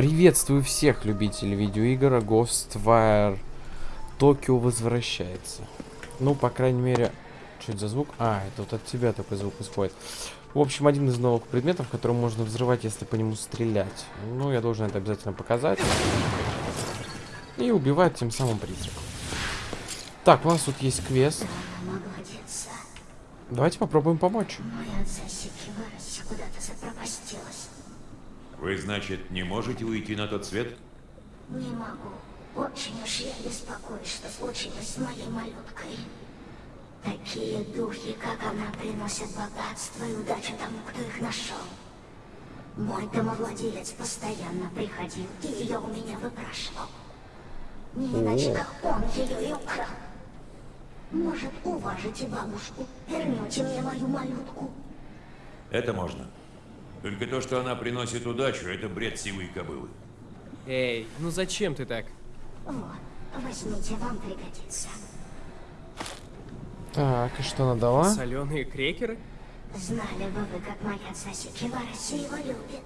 Приветствую всех любителей видеоигр. Ghostwire Токио возвращается. Ну, по крайней мере... Что это за звук? А, это вот от тебя такой звук исходит. В общем, один из новых предметов, который можно взрывать, если по нему стрелять. Ну, я должен это обязательно показать. И убивать тем самым призраков. Так, у нас тут есть квест. Давайте попробуем помочь. Вы, значит, не можете уйти на тот свет? Не могу. Очень уж я беспокоюсь, что случилось с моей малюткой. Такие духи, как она, приносят богатство и удачу тому, кто их нашел. Мой домовладелец постоянно приходил и ее у меня выпрашивал. Не иначе, как он ее и украл. Может, уважите бабушку, вернете мне мою малютку. Это можно. Только то, что она приносит удачу, это бред сивой кобылы. Эй, ну зачем ты так? Вот, возьмите, вам пригодится. Так, и что она дала? Соленые крекеры? Знали бы вы, как моя Сасики Вараси его любит.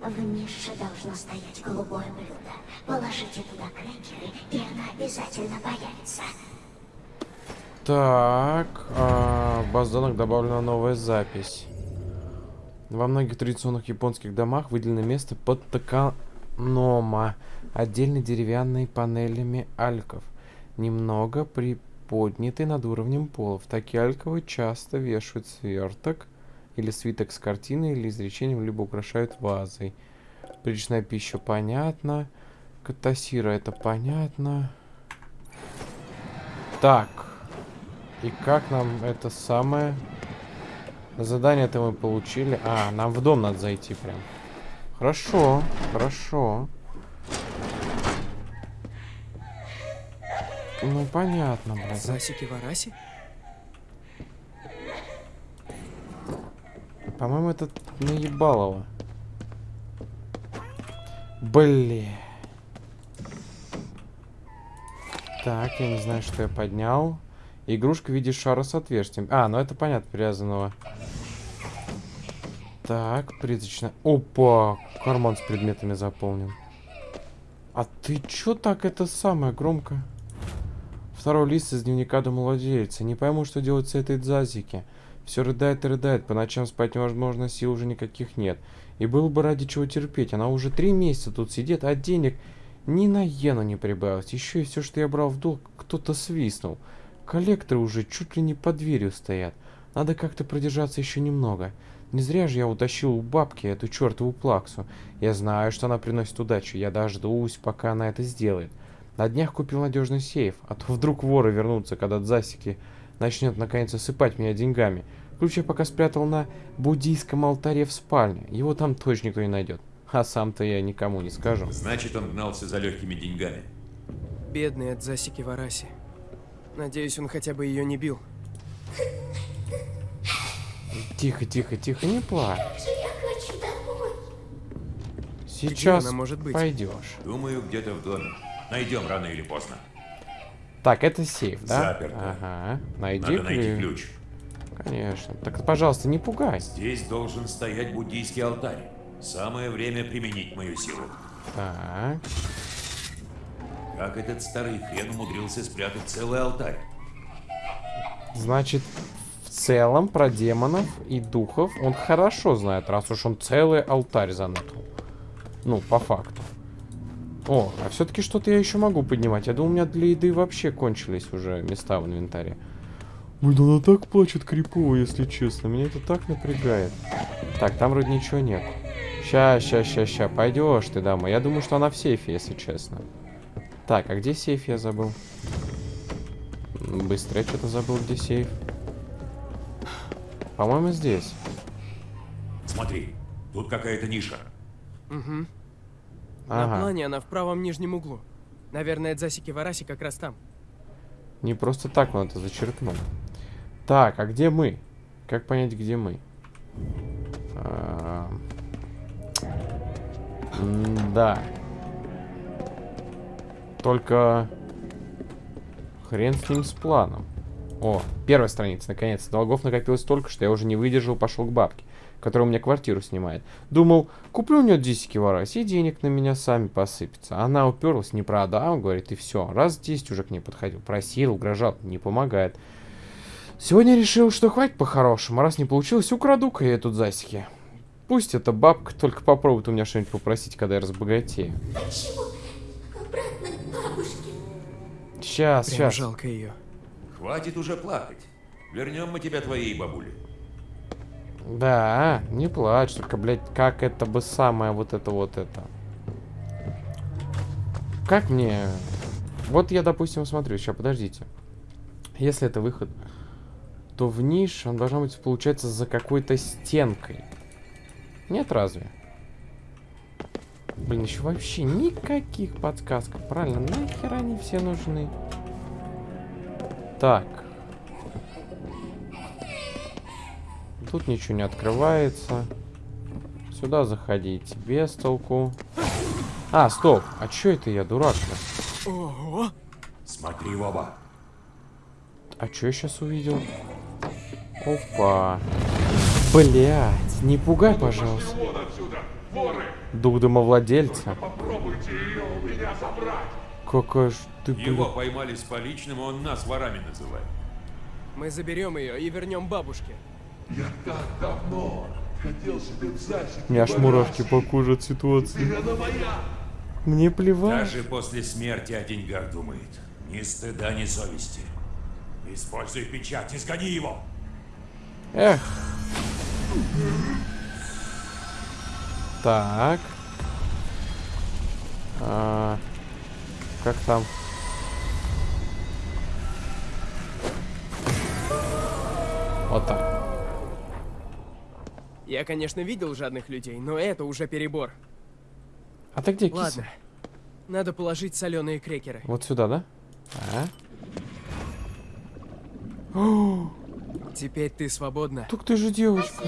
В нише должно стоять голубое блюдо. Положите туда крекеры, и она обязательно появится. Так, а, в баз добавлена новая запись. Во многих традиционных японских домах выделено место под токанома, отдельно деревянной панелями альков, немного приподняты над уровнем пола. В такие альковы часто вешают сверток или свиток с картиной или изречением, либо украшают вазой. Приличная пища понятно. Катасира это понятно. Так. И как нам это самое... Задание-то мы получили. А, нам в дом надо зайти прям. Хорошо, хорошо. Ну, понятно, блядь. Засики Вараси? По-моему, это наебалово. Блин. Так, я не знаю, что я поднял. Игрушка в виде шара с отверстием. А, ну это понятно, привязанного. Так, призрачно. Опа! Карман с предметами заполнен. А ты чё так это самое громко? Второй лист из дневника домовладельца. Не пойму, что делать с этой дзазики. Все рыдает и рыдает. По ночам спать невозможно, сил уже никаких нет. И было бы ради чего терпеть. Она уже три месяца тут сидит, а денег ни на иену не прибавилось. Еще и все, что я брал в долг, кто-то свистнул. Коллекторы уже чуть ли не под дверью стоят. Надо как-то продержаться еще немного. Не зря же я утащил у бабки эту чертову плаксу. Я знаю, что она приносит удачу. Я дождусь, пока она это сделает. На днях купил надежный сейф, а то вдруг воры вернутся, когда Засики начнет наконец осыпать меня деньгами. Ключ я пока спрятал на буддийском алтаре в спальне. Его там точно никто не найдет. А сам-то я никому не скажу. Значит, он гнался за легкими деньгами. Бедный от Засики Вараси. Надеюсь, он хотя бы ее не бил. Тихо, тихо, тихо, не плачь. Я хочу домой. Сейчас она может быть? пойдешь. Думаю, где-то в доме. Найдем рано или поздно. Так, это сейф, да? Заперто. Ага. Найди Надо найти ключ. Конечно. Так, пожалуйста, не пугай. Здесь должен стоять буддийский алтарь. Самое время применить мою силу. Так. Как этот старый хрен умудрился спрятать целый алтарь? Значит, целом про демонов и духов он хорошо знает, раз уж он целый алтарь заныкал. Ну, по факту. О, а все-таки что-то я еще могу поднимать. Я думал, у меня для еды вообще кончились уже места в инвентаре. Да она так плачет крипово, если честно. Меня это так напрягает. Так, там вроде ничего нет. Ща, ща, ща, ща. Пойдешь ты, дама. Я думаю, что она в сейфе, если честно. Так, а где сейф я забыл? Быстро я что-то забыл, где сейф. По-моему, здесь. Смотри, тут какая-то ниша. Угу. На Ага. плане она в правом нижнем углу. Наверное, Засики Вараси как раз там. Не просто так он это зачеркнул. Так, а где мы? Как понять, где мы? А, Да. Только хрен с ним с планом. О, первая страница, наконец. Долгов накопилось столько, что я уже не выдержал, пошел к бабке. который у меня квартиру снимает. Думал, куплю у нее дисики в Арасе, и денег на меня сами посыпется. Она уперлась, не продам, говорит, и все. Раз 10 уже к ней подходил, просил, угрожал, не помогает. Сегодня решил, что хватит по-хорошему, раз не получилось, украду-ка я тут засики. Пусть эта бабка только попробует у меня что-нибудь попросить, когда я разбогатею. Почему? Обратно к бабушке. Сейчас, Прям сейчас. жалко ее. Хватит уже плакать. Вернем мы тебя твоей бабуле. Да, не плачь, только, блядь, как это бы самое вот это вот это. Как мне... Вот я, допустим, смотрю, сейчас, подождите. Если это выход, то в ниш он должна быть, получается, за какой-то стенкой. Нет, разве? Блин, еще вообще никаких подсказок. Правильно, нахер они все нужны? Так. Тут ничего не открывается. Сюда заходить без толку. А, стоп. А чё это я, дурак-то? Ого! Смотри в оба. А чё я сейчас увидел? Опа. Блять, не пугай, пожалуйста. Дух домовладельца. Какая ж ты, Его блин. поймали с поличным, он нас ворами называет. Мы заберем ее и вернем бабушке. Я так давно хотел себе в засеке. У меня аж мурашки по коже от ситуации. Она моя. Мне плевать. Даже после смерти о деньгах думает. Ни стыда, ни совести. Используй печать, изгони его. Эх. Так. А, как там? Вот так. Я, конечно, видел жадных людей, но это уже перебор. А ты где, киса? Ладно. Надо положить соленые крекеры. Вот сюда, да? А? Теперь ты свободна. Так ты же девочка.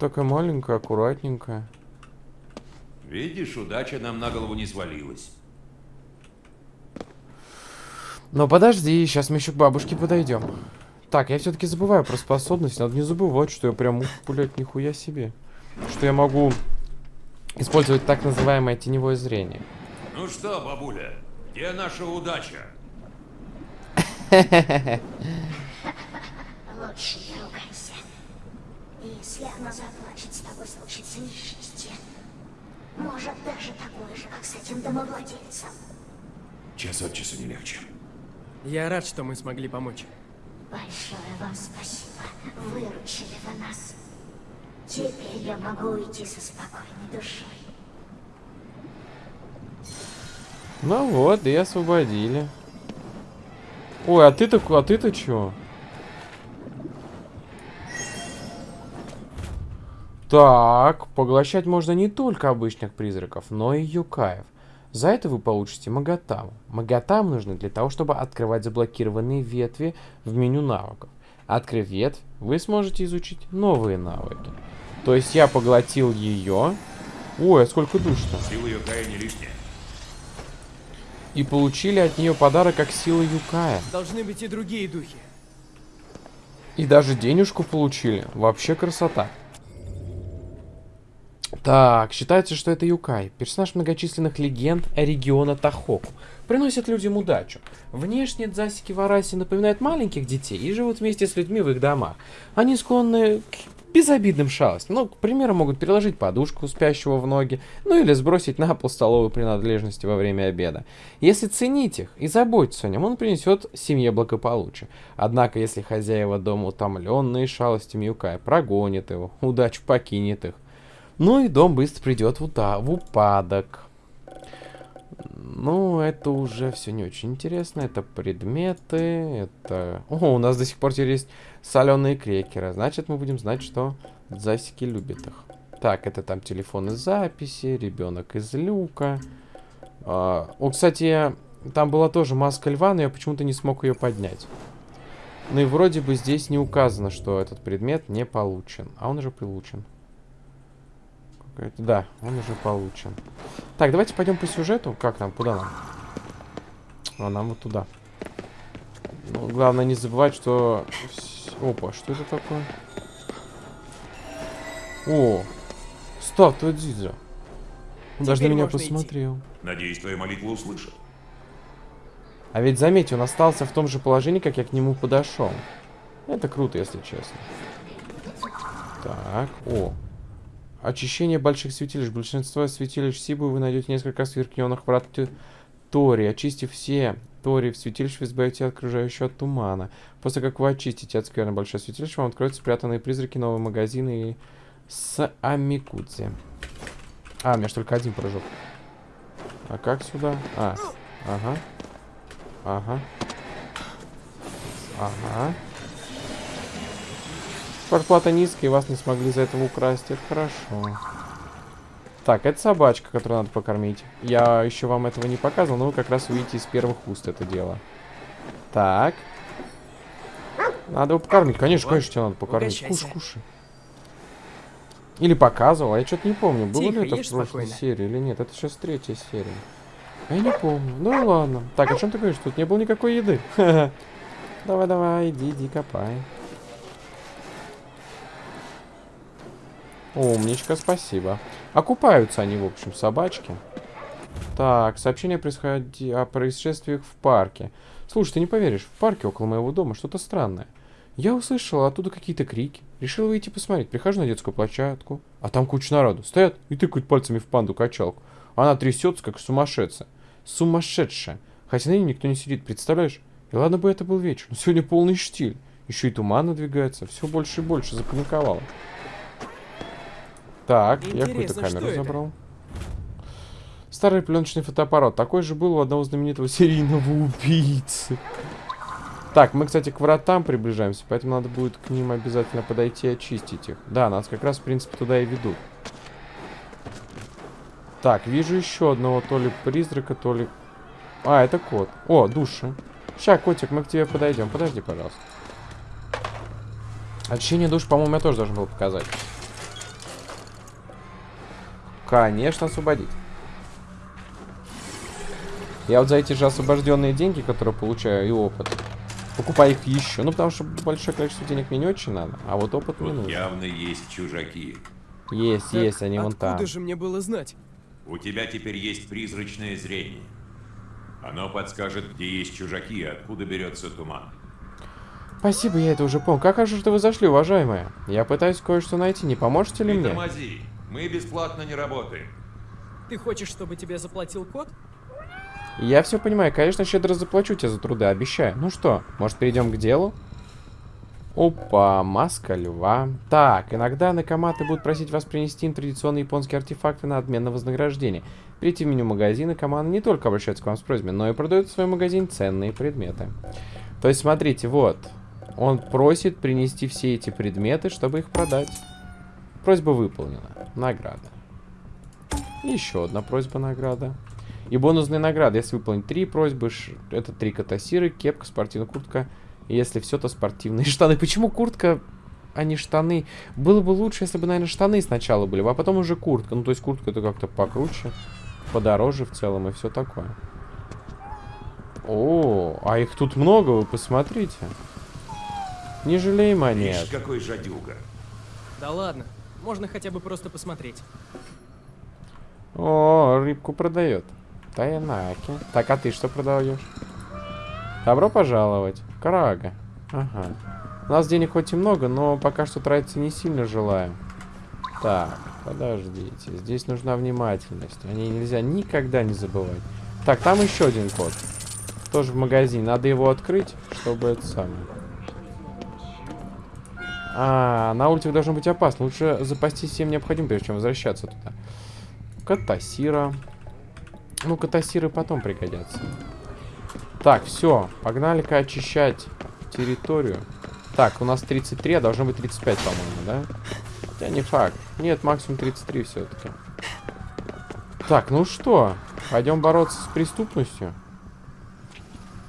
Такая маленькая, аккуратненькая. Видишь, удача нам на голову не свалилась. Но подожди, сейчас мы еще к бабушке подойдем. Так, я все-таки забываю про способность. Надо не забывать, что я прям, блядь, нихуя себе. Что я могу использовать так называемое теневое зрение. Ну что, бабуля, где наша удача? Лучше не ругайся. Если она заплачет, с тобой случится несчастье. Может, даже такое же, как с этим домовладельцем. Час от часу не легче. Я рад, что мы смогли помочь. Большое вам спасибо. Выручили вы нас. Теперь я могу уйти со спокойной душой. Ну вот, и освободили. Ой, а ты-то, а ты-то чё? Так, поглощать можно не только обычных призраков, но и юкаев. За это вы получите Магатаму. Магатам нужны для того, чтобы открывать заблокированные ветви в меню навыков. Открыв ветвь, вы сможете изучить новые навыки. То есть я поглотил ее. Ой, а сколько душ-то. Сила Юкая не лишняя. И получили от нее подарок как сила Юкая. Должны быть и другие духи. И даже денежку получили. Вообще красота. Так, считается, что это Юкай, персонаж многочисленных легенд региона Тахоку. Приносит людям удачу. Внешне дзасики в Арасе напоминают маленьких детей и живут вместе с людьми в их домах. Они склонны к безобидным шалостям. Ну, к примеру, могут переложить подушку спящего в ноги, ну или сбросить на пол столовые принадлежности во время обеда. Если ценить их и заботиться о нем, он принесет семье благополучие. Однако, если хозяева дома утомленные шалостями Юкая прогонит его, удачу покинет их, ну и дом быстро придет в, ута- в упадок. Ну, это уже все не очень интересно. Это предметы, это... О, у нас до сих пор теперь есть соленые крекеры. Значит, мы будем знать, что засики любят их. Так, это там телефоны записи, ребенок из люка. А, о, кстати, там была тоже маска льва, но я почему-то не смог ее поднять. Ну и вроде бы здесь не указано, что этот предмет не получен. А он уже получен. Какой-то- Да, он уже получен. Так, давайте пойдем по сюжету. Как нам? Куда нам? А нам вот туда. Ну, главное не забывать, что... Опа, что это такое? О, статуя Дзидза. Он даже на меня можно идти. посмотрел. Надеюсь, твоя молитва услышат. А ведь заметь, он остался в том же положении, как я к нему подошел. Это круто, если честно. Так, о. Очищение больших святилищ. Большинство святилищ Сибу вы найдете несколько сверкненных врат Тори. Очистив все Тори в святилище, вы избавите окружающего от тумана. После как вы очистите от скверны большое святилище, вам откроются спрятанные призраки, новые магазины и с Амикудзе. А, у меня ж только один прыжок. А как сюда? А, ага. Ага. Ага. Зарплата низкая, и вас не смогли за этого украсть. Это хорошо. Так, это собачка, которую надо покормить. Я еще вам этого не показывал, но вы как раз увидите из первых уст это дело. Так. Надо его покормить. Конечно, Вот, конечно, тебе надо покормить. Кушай, угощайся. кушай. Или показывал, а я что-то не помню. Было Тихо, ли это в прошлой спокойно. серии или нет. Это сейчас третья серия. А Я не помню. Ну ладно. Так, о чем ты говоришь? Тут не было никакой еды. Давай, давай, иди, иди, копай. Умничка, спасибо. Окупаются они, в общем, собачки. Так, сообщение происходи... о происшествиях в парке. Слушай, ты не поверишь, в парке около моего дома что-то странное. Я услышал оттуда какие-то крики. Решил выйти посмотреть. Прихожу на детскую площадку. А там куча народу. Стоят и тыкают пальцами в панду-качалку. Она трясется, как сумасшедшая. Сумасшедшая. Хотя на ней никто не сидит, представляешь? И ладно бы это был вечер, но сегодня полный штиль. Еще и туман надвигается. Все больше и больше запаниковало. Так, я какую-то Интересно, камеру что это? забрал. Старый пленочный фотоаппарат. Такой же был у одного знаменитого серийного убийцы. Так, мы, кстати, к вратам приближаемся, поэтому надо будет к ним обязательно подойти и очистить их. Да, нас как раз, в принципе, туда и ведут. Так, вижу еще одного то ли призрака, то ли... А, это кот. О, души. Ща, котик, мы к тебе подойдем. Подожди, пожалуйста. Очищение душ, по-моему, я тоже должен был показать. Конечно, освободить. Я вот за эти же освобожденные деньги, которые получаю, и опыт, покупаю их еще. Ну, потому что большое количество денег мне не очень надо, а вот опыт мне Тут нужен. явно есть чужаки. Есть, Так есть, они вон откуда там. же мне было знать? У тебя теперь есть призрачное зрение. Оно подскажет, где есть чужаки и откуда берется туман. Спасибо, я это уже понял. Как же что вы зашли, уважаемая? Я пытаюсь кое-что найти, не поможете ли Не мне? тормози. Мы бесплатно не работаем. Ты хочешь, чтобы тебе заплатил кот? Я все понимаю, конечно, щедро заплачу тебе за труды, обещаю. Ну что, может перейдем к делу? Опа, маска льва. Так, иногда накоматы будут просить вас принести им традиционные японские артефакты на обмен на вознаграждение. Перейти в меню магазина, команда не только обращается к вам с просьбой, но и продает в своем магазине ценные предметы. То есть, смотрите, вот. Он просит принести все эти предметы, чтобы их продать. Просьба выполнена. Награда. Еще одна просьба награда. И бонусные награды. Если выполнить три просьбы, это три катасиры, кепка, спортивная куртка. И если все, то спортивные штаны. Почему куртка, а не штаны? Было бы лучше, если бы, наверное, штаны сначала были, а потом уже куртка. Ну, то есть куртка это как-то покруче, подороже в целом и все такое. О, а их тут много, вы посмотрите. Не жалей монет. Видишь, какой жадюга. Да ладно, можно хотя бы просто посмотреть. О, рыбку продает. Тайнаки. Так, а ты что продаешь? Добро пожаловать. Карага. Ага. У нас денег хоть и много, но пока что тратиться не сильно желаем. Так, подождите. Здесь нужна внимательность. О ней нельзя никогда не забывать. Так, там еще один код. Тоже в магазине. Надо его открыть, чтобы это самое. А, на улице должно быть опасно. Лучше запастись всем необходимым, прежде чем возвращаться туда. Катасира. Ну, катасиры потом пригодятся. Так, все. Погнали-ка очищать территорию. Так, у нас 33, а должно быть 35, по-моему, да? Хотя не факт. Нет, максимум 33 все-таки. Так, ну что? Пойдем бороться с преступностью.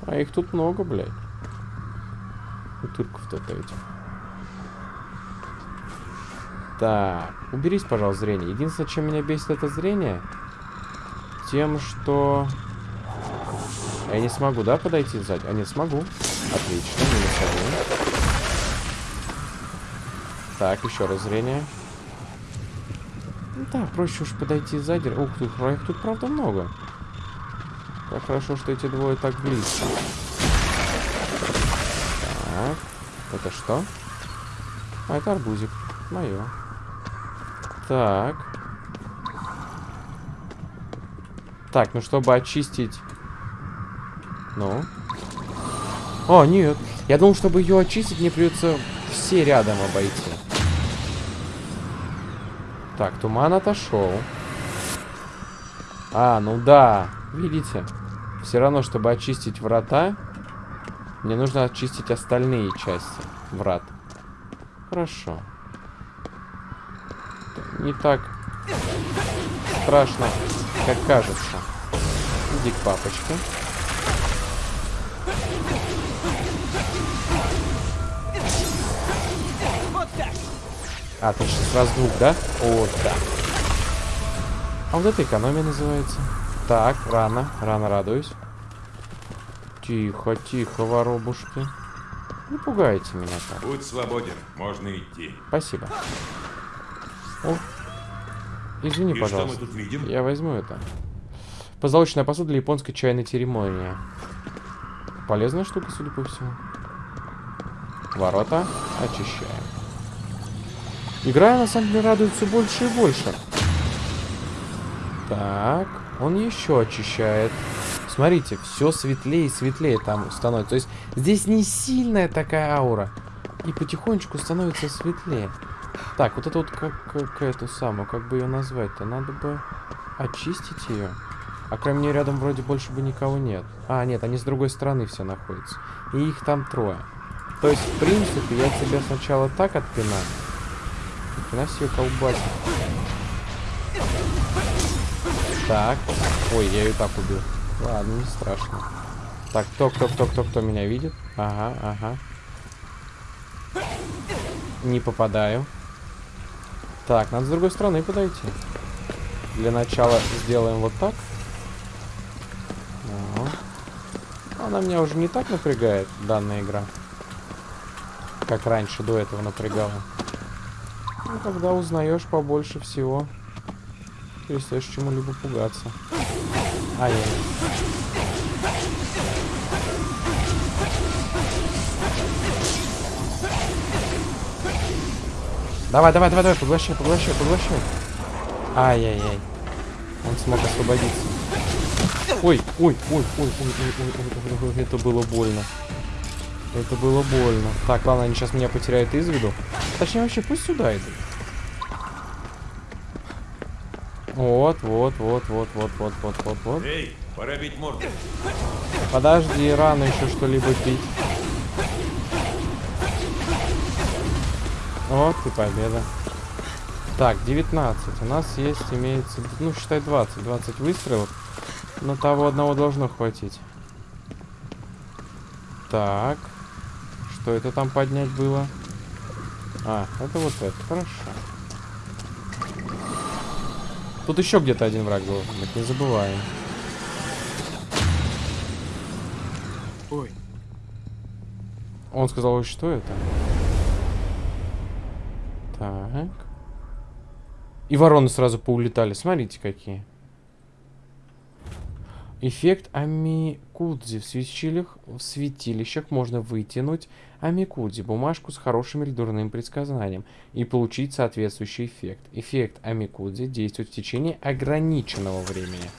А их тут много, блядь. Утырков-то этих. Так, уберись, пожалуйста, зрение. Единственное, чем меня бесит это зрение, тем, что... Я не смогу, да, подойти сзади? А, нет, смогу. Отлично, минус один. Так, еще раз зрение. Да, проще уж подойти сзади. Ух ты, их тут правда много. Как хорошо, что эти двое так близко. Так, это что? А, это арбузик. Мое. Так. Так, ну чтобы очистить... Ну? О, нет. Я думал, чтобы ее очистить, мне придется все рядом обойти. Так, туман отошел. А, ну да. Видите? Все равно, чтобы очистить врата, мне нужно очистить остальные части врат. Хорошо. Не так страшно, как кажется. Иди к папочке. А, ты сейчас сразу двух, да? Вот так. А вот это экономия называется. Так, рано, рано радуюсь. Тихо, тихо, воробушки. Не пугайте меня так. Будь свободен, можно идти. Спасибо. О. Извини, И пожалуйста. Я возьму это. Позолоченная посуда для японской чайной церемонии. Полезная штука, судя по всему. Ворота очищаем. Игра, на самом деле, радует все больше и больше. Так, он еще очищает. Смотрите, все светлее и светлее там становится. То есть здесь не сильная такая аура. И потихонечку становится светлее. Так, вот это вот как, как эту самую, как бы ее назвать-то? Надо бы очистить ее. А кроме нее рядом вроде больше бы никого нет. А, нет, они с другой стороны все находятся. И их там трое. То есть, в принципе, я тебя сначала так отпинаю. Хрена себе колбасит. Так. Ой, я ее так убил. Ладно, не страшно. Так, кто, кто, кто, кто меня видит? Ага, ага. Не попадаю. Так, надо с другой стороны подойти. Для начала сделаем вот так. Она меня уже не так напрягает, данная игра. Как раньше, до этого напрягала. Ну, когда узнаешь побольше всего, перестаешь чему-либо пугаться. Ай-яй. Давай, давай, давай, давай, поглощай, поглощай, поглощай. Ай-яй-яй. Он смог освободиться. Ой, ой, ой, ой, ой, ой, ой, ой, ой, это было больно. Это было больно. Так, ладно, они сейчас меня потеряют из виду. Точнее, вообще, пусть сюда идут. Вот, вот, вот, вот, вот, вот, вот, вот, вот. Эй, пора бить морду. Подожди, рано еще что-либо пить. Вот и победа. Так, 19. У нас есть, имеется, ну, считай 20. 20 выстрелов. Но того одного должно хватить. Так. Что это там поднять было? А, это вот это. Хорошо. Тут еще где-то один враг был. Так не забываем. Ой, Он сказал, «Ой, что это? Так. И вороны сразу поулетали. Смотрите, какие. Эффект амикудзи. В святилищах, в святилищах можно вытянуть амикудзи, бумажку с хорошим или дурным предсказанием, и получить соответствующий эффект. Эффект амикудзи действует в течение ограниченного времени.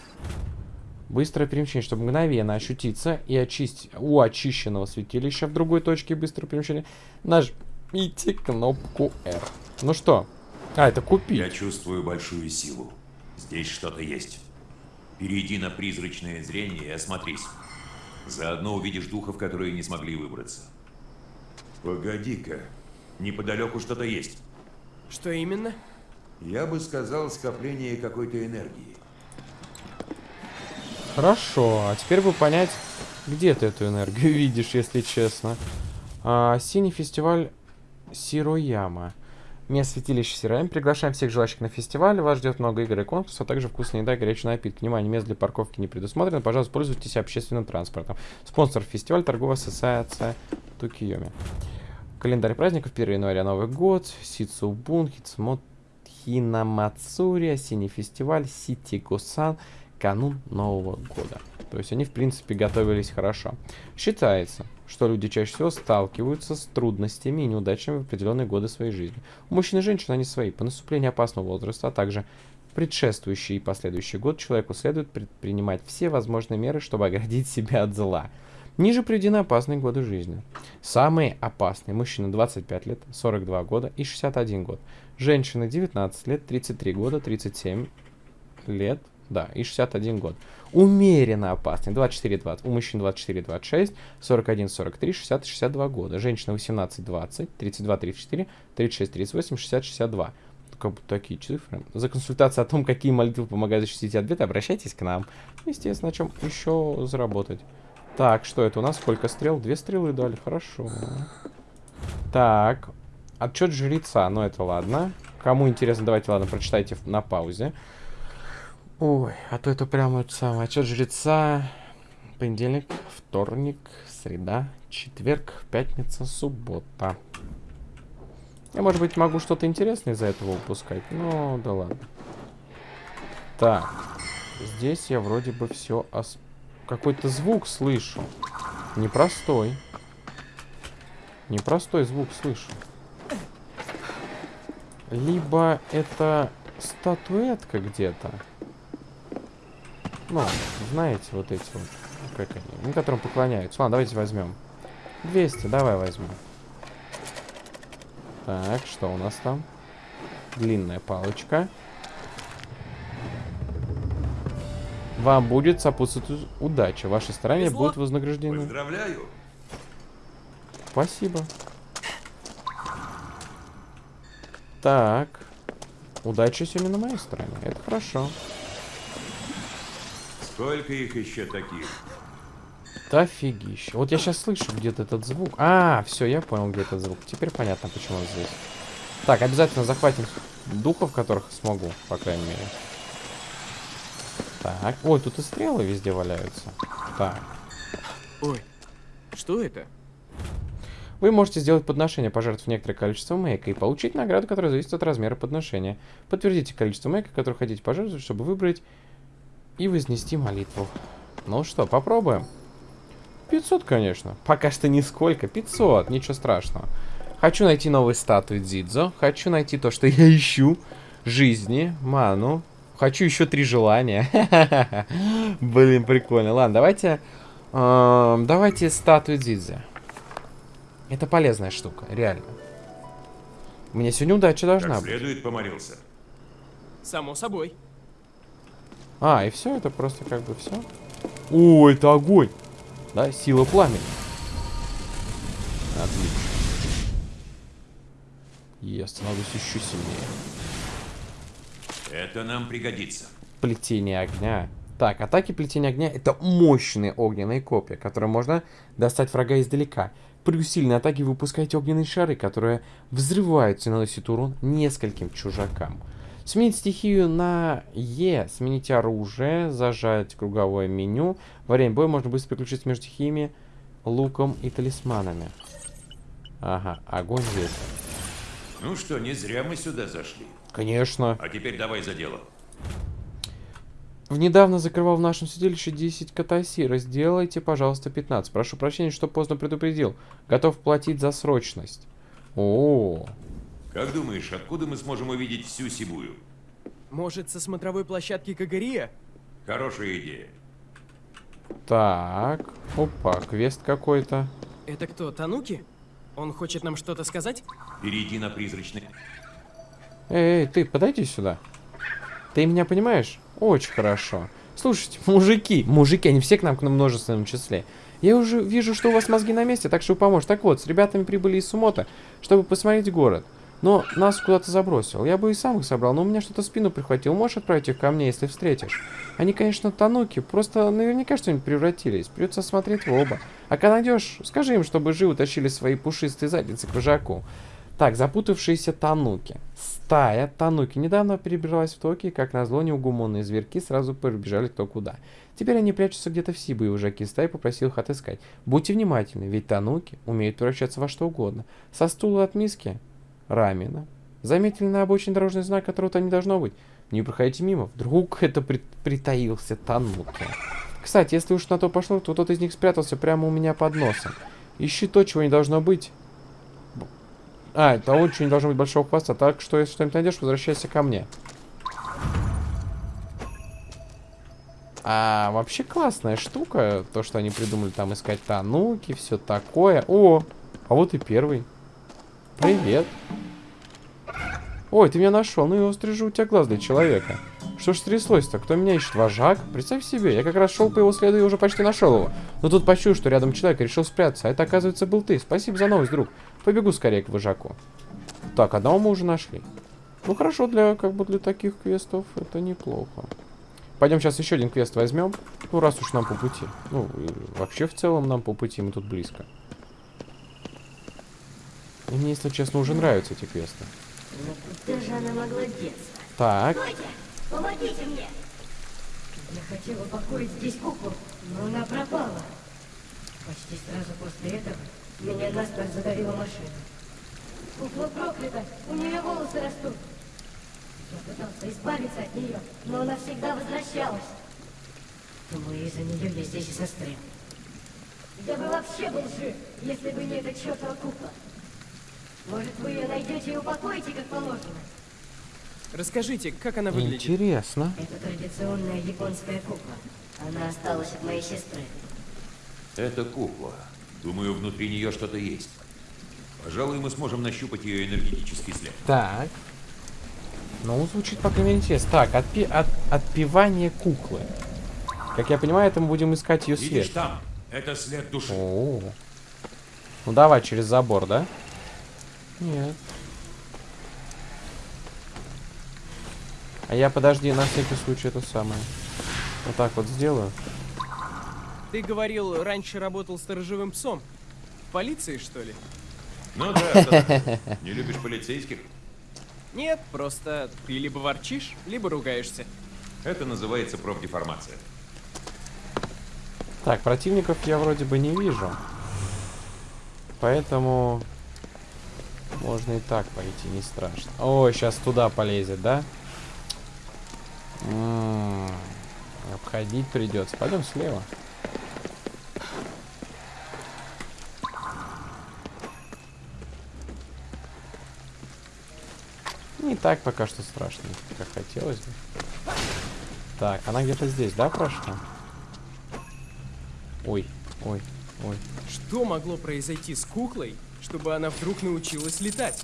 Быстрое перемещение, чтобы мгновенно ощутиться и очистить у очищенного святилища в другой точке быстрого перемещения, нажмите кнопку R. Ну что? А, это купить. Я чувствую большую силу. Здесь что-то есть. Перейди на призрачное зрение и осмотрись. Заодно увидишь духов, которые не смогли выбраться. Погоди-ка. Неподалеку что-то есть. что именно? Я бы сказал скопление какой-то энергии. Хорошо, а теперь бы понять, где ты эту энергию видишь, если честно. А, синий фестиваль Сирояма. Место святилища Сирояма. Приглашаем всех желающих на фестиваль. Вас ждет много игр и конкурсов, а также вкусная еда и горячий напиток. Внимание, мест для парковки не предусмотрено. Пожалуйста, пользуйтесь общественным транспортом. Спонсор фестиваля торговая ассоциация Токиоми. Календарь праздников 1 января Новый год. Сицубун, Хицмот, Хинамацури, осенний фестиваль, Сити Гусан, канун Нового года. То есть они, в принципе, готовились хорошо. Считается, что люди чаще всего сталкиваются с трудностями и неудачами в определенные годы своей жизни. У мужчин и женщин они свои. По наступлению опасного возраста, а также предшествующий и последующий год человеку следует предпринимать все возможные меры, чтобы оградить себя от зла. Ниже приведены опасные годы жизни. Самые опасные. Мужчина 25 лет, 42 года и 61 год. Женщина 19 лет, 33 года, 37 лет, да, и 61 год. Умеренно опасный. 24-20. У мужчин 24-26, 41-43, 60-62 года. Женщина 18-20, 32-34, 36-38, 60-62. Как бы такие цифры. За консультацию о том, какие молитвы помогают защитить от обращайтесь к нам. Естественно, о чем еще заработать. Так, что это у нас? Сколько стрел? Две стрелы дали, хорошо. Так, отчет жреца, ну это ладно. Кому интересно, давайте, ладно, прочитайте на паузе. Ой, а то это прямо это самое. Отчет жреца. Понедельник, вторник, среда, четверг, пятница, суббота. Я, может быть, могу что-то интересное из-за этого упускать. Ну, да ладно. Так. Здесь я вроде бы все... Ос... Какой-то звук слышу. Непростой. Непростой звук слышу. Либо это статуэтка где-то. Ну, знаете, вот эти вот, как они, ну, которым поклоняются. Ладно, давайте возьмем. 200, давай возьмем. Так, что у нас там? Длинная палочка. Вам будет сопутствовать удача. Ваши старания Везло. будут вознаграждены. Поздравляю! Спасибо. Так. Удача сегодня на моей стороне. Это хорошо. Сколько их еще таких? Да офигища. Вот я сейчас слышу где-то этот звук. А, все, я понял, где этот звук. Теперь понятно, почему он здесь. Так, обязательно захватим духов, которых смогу, по крайней мере. Так. Ой, тут и стрелы везде валяются. Так. Ой, что это? Вы можете сделать подношение, пожертвовав некоторое количество мэйка и получить награду, которая зависит от размера подношения. Подтвердите количество мэйка, которое хотите пожертвовать, чтобы выбрать и вознести молитву. Ну что, попробуем. 500, конечно. Пока что нисколько. 500, ничего страшного. Хочу найти новые статуи Дзидзо. Хочу найти то, что я ищу. Жизни, ману. Хочу еще три желания. Блин, прикольно. Ладно, давайте... эм, давайте статую Дзидзо. Это полезная штука, реально. Меня сегодня удача должна Как быть. следует помолился. Само собой. А, и все, это просто как бы все. О, это огонь. Да, сила пламени. Отлично. Я становлюсь еще сильнее. Это нам пригодится. Плетение огня. Так, атаки плетения огня это мощные огненные копья, которые можно достать врага издалека. При усиленной атаке вы выпускаете огненные шары, которые взрываются и наносят урон нескольким чужакам. Сменить стихию на Е, сменить оружие, зажать круговое меню. Во время боя можно быстро переключиться между стихиями, луком и талисманами. Ага, огонь ветер. Ну что, не зря мы сюда зашли. Конечно. А теперь давай за дело. В недавно закрывал в нашем судилище 10 катасира. Сделайте, пожалуйста, 15. Прошу прощения, что поздно предупредил. Готов платить за срочность. О, Как думаешь, откуда мы сможем увидеть всю Сибую? Может, со смотровой площадки Кагария? Хорошая идея. так. Опа, квест какой-то. Это кто, Тануки? Он хочет нам что-то сказать? Перейди на призрачный... Эй, эй, ты, подойди сюда. Ты меня понимаешь? Очень хорошо. Слушайте, мужики, мужики, они все к нам к нам множественном числе. Я уже вижу, что у вас мозги на месте, так что вы поможете. Так вот, с ребятами прибыли из Сумота, чтобы посмотреть город. Но нас куда-то забросил. Я бы и сам их собрал, но у меня что-то спину прихватил. Можешь отправить их ко мне, если встретишь? Они, конечно, тануки, просто наверняка что-нибудь превратились. Придется смотреть в оба. А когда найдешь, скажи им, чтобы живо тащили свои пушистые задницы к вожаку. Так, запутавшиеся тануки. Стая тануки недавно перебралась в Токио, и, как назло, неугумонные зверьки сразу побежали кто куда. Теперь они прячутся где-то в Сибу, и вожаки стаи попросил их отыскать. Будьте внимательны, ведь тануки умеют превращаться во что угодно. Со стула от миски рамена Заметили на обочине дорожный знак, которого-то не должно быть. Не проходите мимо. Вдруг это при- притаился тануки. Кстати, если уж на то пошло, то тот из них спрятался прямо у меня под носом. Ищи то, чего не должно быть. А, того, чего не должно быть большого хвоста. Так что, если что-нибудь найдешь, возвращайся ко мне. А вообще классная штука, то, что они придумали там искать тануки, все такое. О, а вот и первый. Привет. Ой, ты меня нашел. Ну и острый же у тебя глаз для человека. Что ж стряслось-то? Кто меня ищет? Вожак? Представь себе, я как раз шел по его следу и уже почти нашел его. Но тут почуял, что рядом человек решил спрятаться. А это, оказывается, был ты. Спасибо за новость, друг. Побегу скорее к вожаку. Так, одного мы уже нашли. Ну хорошо, для как бы для таких квестов это неплохо. Пойдем сейчас еще один квест возьмем. Ну, раз уж нам по пути. Ну, вообще в целом нам по пути, мы тут близко. И мне, если честно, уже нравятся эти квесты. Куда же она могла деться? Так, Стойте! Помогите мне! Я хотел упокоить здесь куклу, но она пропала. Почти сразу после этого меня насмерть задавила машина. Кукла проклята, у нее волосы растут. Я пытался избавиться от нее, но она всегда возвращалась. Думаю, из-за нее я здесь и застрял. Я бы вообще был жив, если бы не эта чертова кукла. Может, вы ее найдете и упокоите, как положено? Расскажите, как она выглядит? интересно. Это традиционная японская кукла. Она осталась от моей сестры. Это кукла. Думаю, внутри нее что-то есть. Пожалуй, мы сможем нащупать ее энергетический след. Так. Ну, звучит, по крайней мере, интересно. Так, отпи от отпевание куклы. Как я понимаю, это мы будем искать ее Видишь след. там? Это след души. О. Ну давай через забор, да? Нет. А я, подожди, на всякий случай это самое. Вот так вот сделаю. Ты говорил, раньше работал сторожевым псом. В полиции, что ли? Ну да, такое? Не любишь полицейских? Нет, просто ты либо ворчишь, либо ругаешься. Это называется профдеформация. Так, противников я вроде бы не вижу. Поэтому можно и так пойти, не страшно. О, сейчас туда полезет, да? М, Обходить придется. Пойдем слева. Не так пока что страшно, как хотелось бы. Так, она где-то здесь, да, прошла? Ой, ой, ой. Что могло произойти с куклой, чтобы она вдруг научилась летать?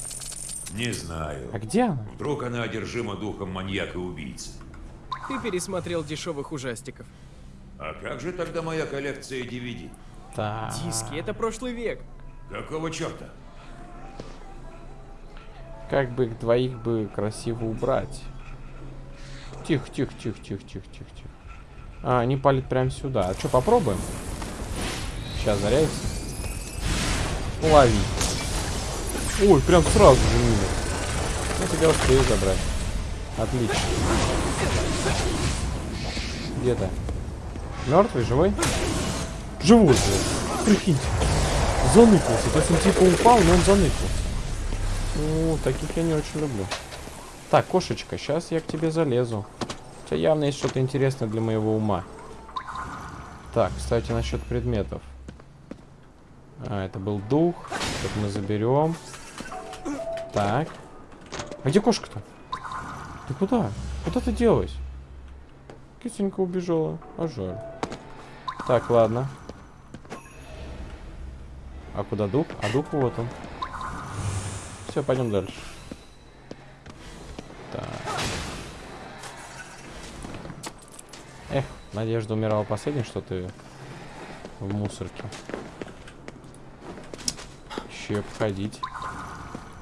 Не знаю. А где она? Вдруг она одержима духом маньяка-убийцы. Ты пересмотрел дешевых ужастиков. А как же тогда моя коллекция DVD? Так. Диски, это прошлый век. Какого черта? Как бы их двоих бы красиво убрать. Тихо, тихо, тихо, тихо, тихо, тихо, тихо. А, они палят прямо сюда. А что, попробуем? Сейчас заряется. Лови. Ой, прям сразу же мимо. Я тебя успею забрать. Отлично. Где то Мертвый, живой? Живой же. Прикиньте. Заныкался. То есть он типа упал, но он заныкался. Ну, таких я не очень люблю. Так, кошечка, сейчас я к тебе залезу. У тебя явно есть что-то интересное для моего ума. Так, кстати, насчет предметов. А, это был дух. Это мы заберем. Так. А где кошка-то? Ты куда? Куда ты делась? Кисенька убежала. А жаль. Так, ладно. А куда дух? А дух вот он. Все, пойдем дальше. Эх, Надежда умирала последней, что ты в мусорке. И обходить.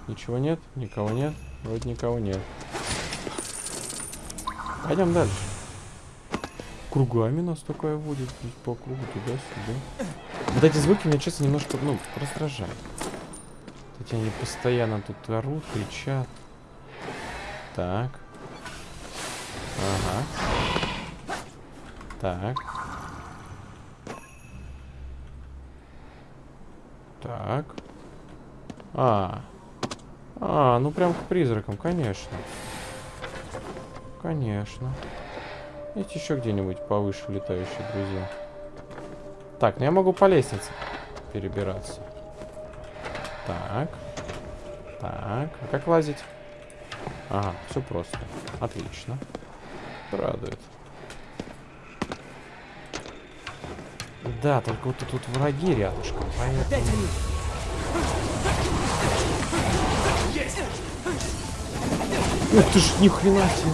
Ничего нет? Никого нет? Вроде никого нет. Пойдем дальше. Кругами нас такая водит по кругу туда-сюда. Вот эти звуки меня, честно, немножко, ну, раздражают. Эти они постоянно тут орут, кричат. Так. Ага. Так. Так. А. А, ну прям к призракам, конечно. Конечно. Есть еще где-нибудь повыше летающие друзья. Так, ну я могу по лестнице перебираться. Так. Так, а как лазить? Ага, все просто. Отлично. Радует. Да, только вот тут враги рядышком, поэтому... Ух ты ж, ни хрена себе.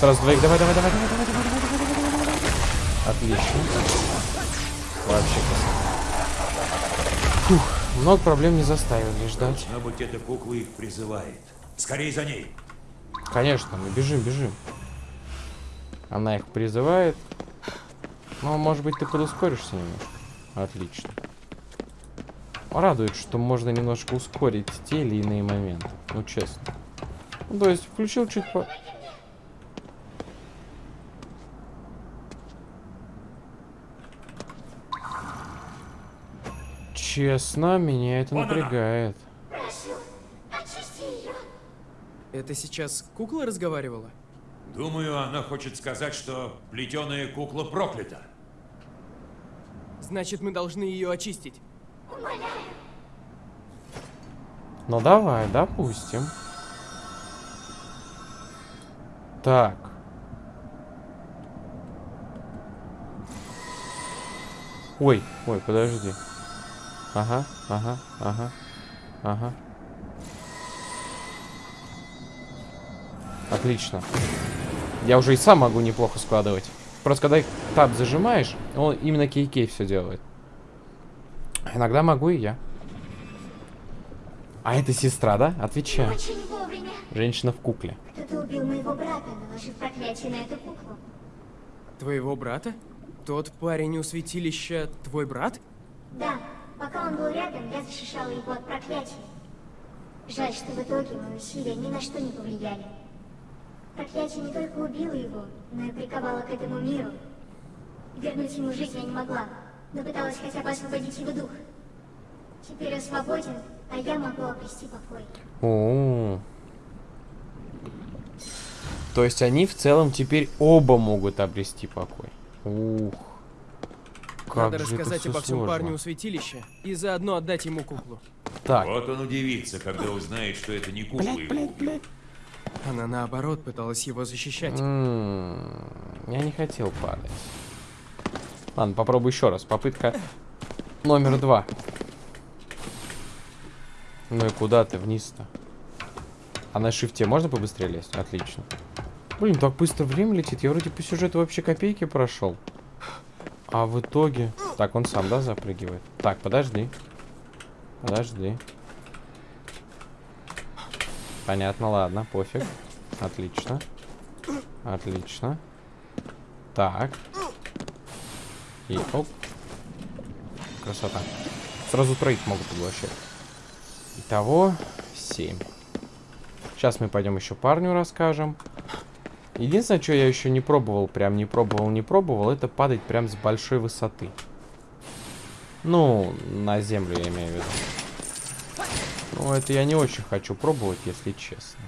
Сразу двоих, давай, давай, давай, давай, давай, давай, давай, давай, давай, давай, давай. Отлично. Вообще красота. Фух, много проблем не заставили ждать. Должно быть, эта кукла их призывает. Скорей за ней. Конечно, мы бежим, бежим. Она их призывает. Ну, может быть, ты подускоришься немножко. Отлично. Радует, что можно немножко ускорить те или иные моменты. Ну, честно. Ну, то есть, включил чуть по... Честно, меня это Вон напрягает. Прошу, очисти ее. Это сейчас кукла разговаривала? Думаю, она хочет сказать, что плетеная кукла проклята. Значит, мы должны ее очистить. Ну давай, допустим. Так. Ой, ой, подожди. Ага, ага, ага, ага. Отлично. Я уже и сам могу неплохо складывать. Просто когда таб зажимаешь, он именно кей-кей все делает. Иногда могу и я. А это сестра, да? Вовремя. Женщина в кукле. Кто-то убил моего брата, наложив проклятие на эту куклу. Твоего брата? Тот парень у святилища твой брат? Да, пока он был рядом, я защищала его от проклятия. Жаль, что в итоге мои усилия ни на что не повлияли. Проклятие не только убило его, но и приковало к этому миру. Вернуть ему жизнь я не могла, но пыталась хотя бы освободить его дух. Теперь он свободен, а я могу обрести покой. О. То есть они в целом теперь оба могут обрести покой. Ух. Как Надо же это рассказать всё обо всем сложно. парню у святилища и заодно отдать ему куклу. Так. Вот он удивится, когда узнает, что это не кукла Блять, его блять, блять. Она наоборот пыталась его защищать. М, Я не хотел падать. Ладно, попробуй еще раз. Попытка номер два. Ну и куда ты вниз-то? А на шифте можно побыстрее лезть? Отлично. Блин, так быстро время летит. Я вроде по сюжету вообще копейки прошел. А в итоге... Так, он сам, да, запрыгивает? Так, подожди. Подожди. Понятно, ладно, пофиг. Отлично. Отлично. Так. И оп. Красота. Сразу троих могут поглощать. Итого 7. Сейчас мы пойдем еще парню расскажем. Единственное, что я еще не пробовал, прям не пробовал, не пробовал, это падать прям с большой высоты. Ну, на землю я имею в виду. Ну, это я не очень хочу пробовать, если честно.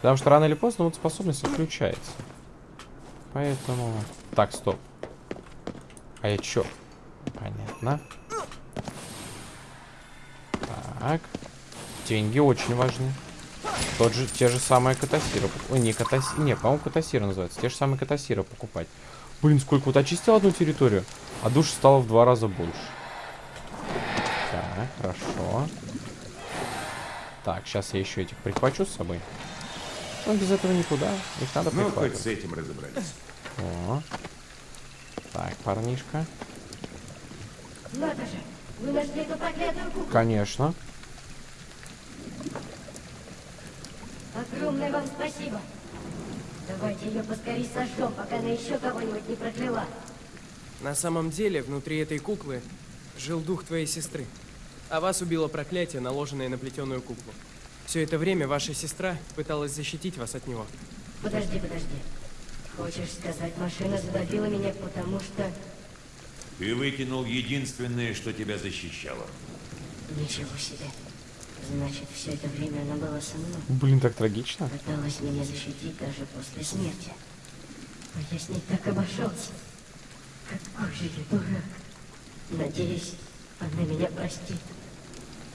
Потому что рано или поздно вот способность отключается. Поэтому... Так, стоп. А я чё? Понятно. Так. Деньги очень важны. Тот же, те же самые катасиры. Ой, не катасиры. Не, по-моему, катасиры называются. Те же самые катасиры покупать. Блин, сколько вот очистил одну территорию, а душ стало в два раза больше. Так, хорошо. Так, сейчас я еще этих прихвачу с собой. Ну, без этого никуда. Их надо Ну, хоть с этим разобрались. О. Так, парнишка. Надо же, вы нашли эту проклятую куклу. Конечно. Огромное вам спасибо. Давайте ее поскорее сожжем, пока она еще кого-нибудь не прокляла. На самом деле, внутри этой куклы жил дух твоей сестры. А вас убило проклятие, наложенное на плетеную куклу. Все это время ваша сестра пыталась защитить вас от него. Подожди, подожди. Хочешь сказать, машина задавила меня, потому что... Ты выкинул единственное, что тебя защищало. Ничего себе. Значит, все это время она была со мной. Блин, так трагично. Пыталась меня защитить даже после смерти. А я с ней так обошелся. Какой же я дурак. Надеюсь, она меня простит.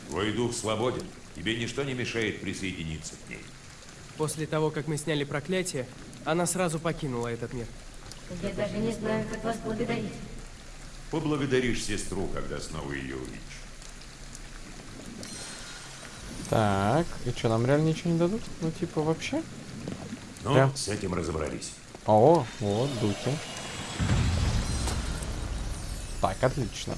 Твой дух свободен. Тебе ничто не мешает присоединиться к ней. После того, как мы сняли проклятие, она сразу покинула этот мир. Я даже не знаю, как вас благодарить. Поблагодаришь сестру, когда снова ее увидишь. Так, и что, нам реально ничего не дадут? Ну, типа, вообще? Ну, Прям. с этим разобрались. О, вот, духи. Так, отлично.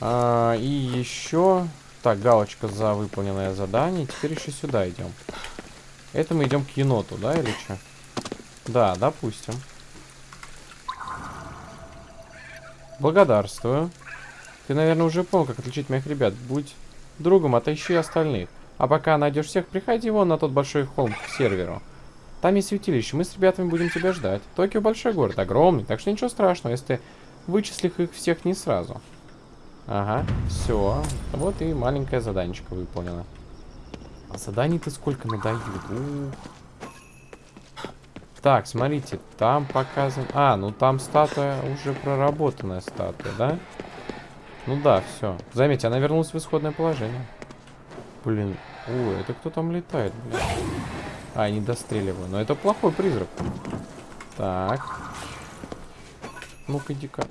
А, и еще... Так, галочка за выполненное задание. Теперь еще сюда идем. Это мы идем к еноту, да, или что? Да, допустим. Благодарствую. Ты, наверное, уже понял, как отличить моих ребят. Будь другом, отыщи остальных. А пока найдешь всех, приходи вон на тот большой холм к серверу. Там есть святилище, мы с ребятами будем тебя ждать. Токио большой город, огромный, так что ничего страшного, если ты вычислишь их всех не сразу. Ага, все. Вот и маленькое заданечко выполнено. А заданий-то сколько надают? Ух. Так, смотрите, там показан... А, ну там статуя, уже проработанная статуя, да? Ну да, все. Заметьте, она вернулась в исходное положение. Блин, ой, это кто там летает, блин? А, не достреливаю. Но это плохой призрак. Так. Ну-ка, иди-ка.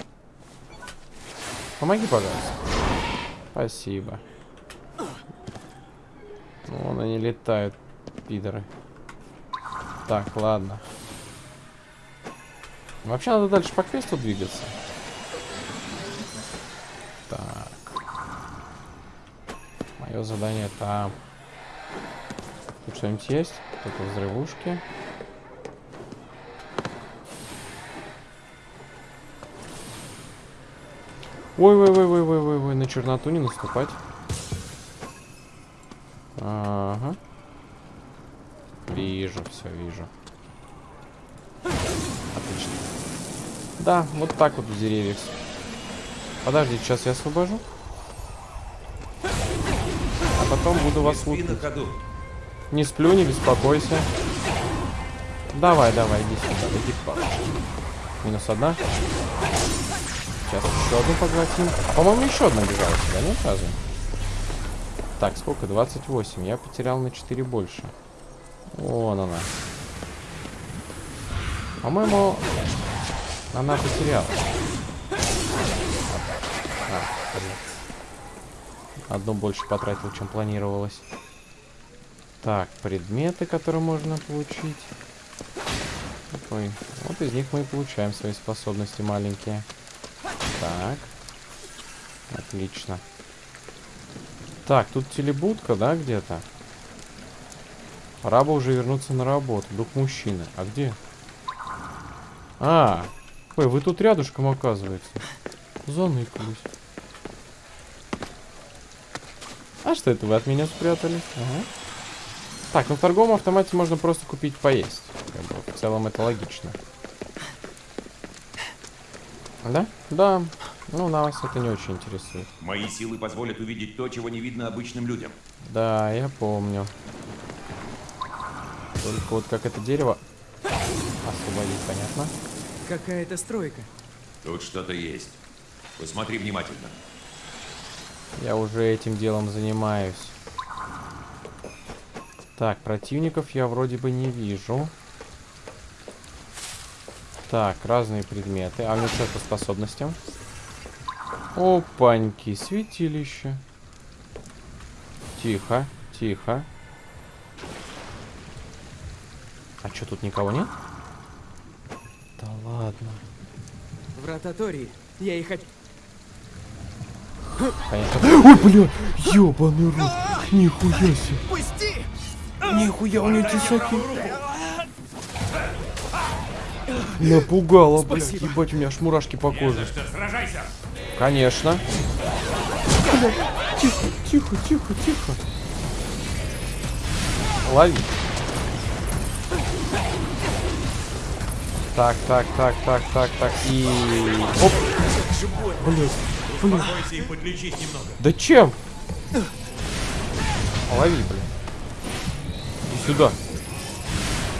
Помоги, пожалуйста. Спасибо. Вон они летают, пидоры. Так, ладно. Вообще надо дальше по квесту двигаться. Мое задание там. Тут что-нибудь есть? Тут взрывушки. Ой-ой-ой-ой-ой-ой, на черноту не наступать. Ага. Вижу, все вижу. Отлично. Да, вот так вот в деревьях. Подождите, сейчас я освобожу. А потом буду вас Не ходу. Не сплю, не беспокойся. Давай, давай, иди сюда, иди папочке. Минус одна. Сейчас еще одну поглотим. По-моему, еще одна бежала сюда, нет разве? Так, сколько? 28. Я потерял на 4 больше. Вон она. По-моему, она потеряла. А, Одну больше потратил, чем планировалось. Так, предметы, которые можно получить. Ой, вот из них мы и получаем свои способности маленькие. Так. Отлично. Так, тут телебудка, да, где-то? Пора бы уже вернуться на работу. Дух мужчины. А где? А, ой, вы тут рядышком, оказывается. Заныкались. А что это вы от меня спрятались? Ага. Так, ну в торговом автомате можно просто купить поесть. Как бы, в целом это логично. Да? Да. Ну, нас это не очень интересует. Мои силы позволят увидеть то, чего не видно обычным людям. Да, я помню. Только вот как это дерево освободить, понятно? Какая-то стройка. Тут что-то есть. Посмотри внимательно. Я уже этим делом занимаюсь. Так, противников я вроде бы не вижу. Так, разные предметы. А у меня что по способностям? Опаньки, святилище. Тихо, тихо. А что, тут никого нет? Да ладно. Врата Тории. Я их Конечно. Ой, бля! Ёбаный рот! Нихуя себе! Пусти! Нихуя, у него тесаки. Напугало, блядь. Ебать, у меня аж мурашки по коже. Конечно. Бля, тихо, тихо, тихо, тихо. Лови. Так, так, так, так, так, так. И... Оп. Блядь, и подлечись немного. Да чем? Лови, блин. Иди сюда.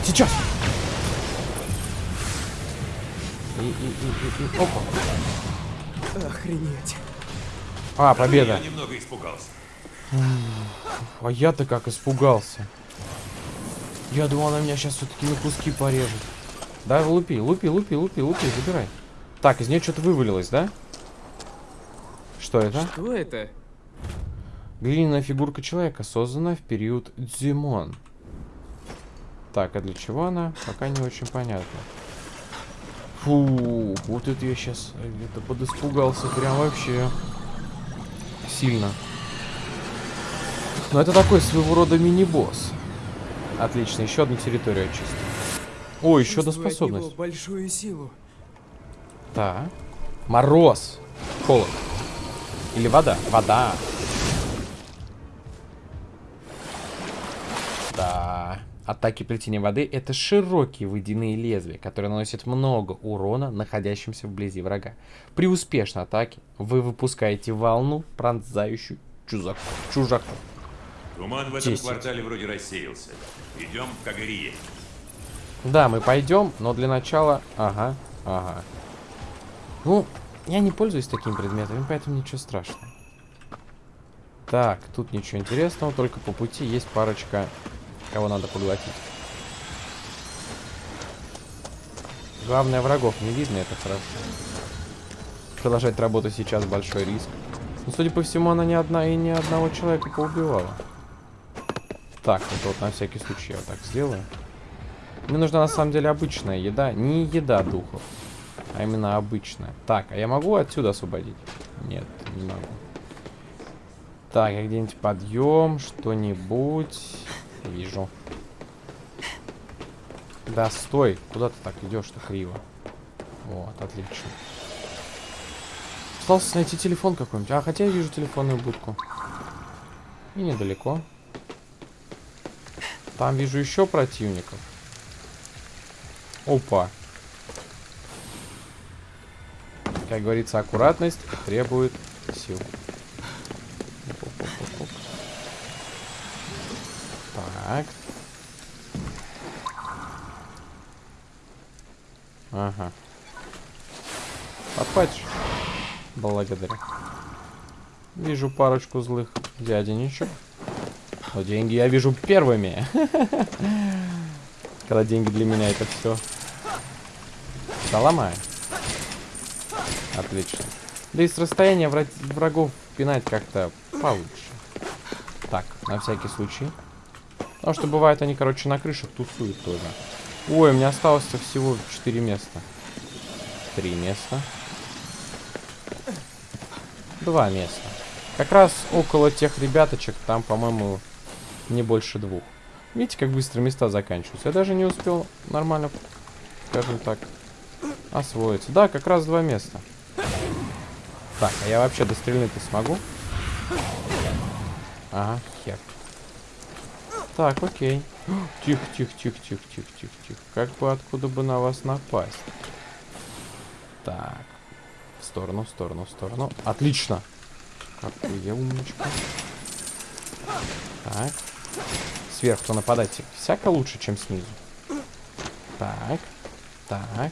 Сейчас. И, и, и, и, и. Опа. Охренеть. А, победа. Я немного испугался. А я-то как испугался. Я думал, она меня сейчас все-таки на куски порежет. Да, лупи, лупи, лупи, лупи, лупи, забирай. Так, из нее что-то вывалилось, да? Что это? Что это? Глиняная фигурка человека, создана в период Дзимон. Так, а для чего она? Пока не очень понятно. Фу, вот это я сейчас это подиспугался прям вообще сильно. Но это такой своего рода мини-босс. Отлично, еще одну территорию очистил. О, еще одна способность. большую силу. Да. Мороз. Холод. Или вода. Вода. Да. Атаки плетения воды — это широкие водяные лезвия, которые наносят много урона находящимся вблизи врага. При успешной атаке вы выпускаете волну, пронзающую чужак... чужаков. Туман в этом Десять. квартале вроде рассеялся. Идем к Агарие. Да, мы пойдем, но для начала... Ага, ага. Ну, я не пользуюсь такими предметами, поэтому ничего страшного. Так, тут ничего интересного, только по пути есть парочка, кого надо поглотить. Главное, врагов не видно, это хорошо. Продолжать работу сейчас большой риск. Но, судя по всему, она ни одна и ни одного человека поубивала. Так, это вот на всякий случай я вот так сделаю. Мне нужна на самом деле обычная еда. Не еда духов, а именно обычная. Так, а я могу отсюда освободить? Нет, не могу. Так, я где-нибудь подъем, что-нибудь. Вижу. Да, стой. Куда ты так идешь-то криво? Вот, отлично. Осталось найти телефон какой-нибудь. А, хотя я вижу телефонную будку. И недалеко. Там вижу еще противников. Опа. Как говорится, аккуратность требует сил. Так. Ага. Подхватишь? Благодарю. Вижу парочку злых дяденечек. Но деньги я вижу первыми. Когда деньги для меня это все. Да ломаю. Отлично. Да и с расстояния вра- врагов пинать как-то получше. Так, на всякий случай. Потому что бывает они, короче, на крышах тусуют тоже. Ой, у меня осталось-то всего 4 места. Три места. Два места. Как раз около тех ребяточек, там, по-моему, не больше двух. Видите, как быстро места заканчиваются. Я даже не успел нормально, скажем так, освоиться. Да, как раз два места. Так, а я вообще дострельнуть-то смогу? Ага, хер. Так, окей. Тихо, тихо, тихо, тихо, тихо, тихо, тихо. Как бы откуда бы на вас напасть? Так. В сторону, в сторону, в сторону. Отлично. Какой я умничка. Так. Сверху нападать всяко лучше, чем снизу. Так. Так.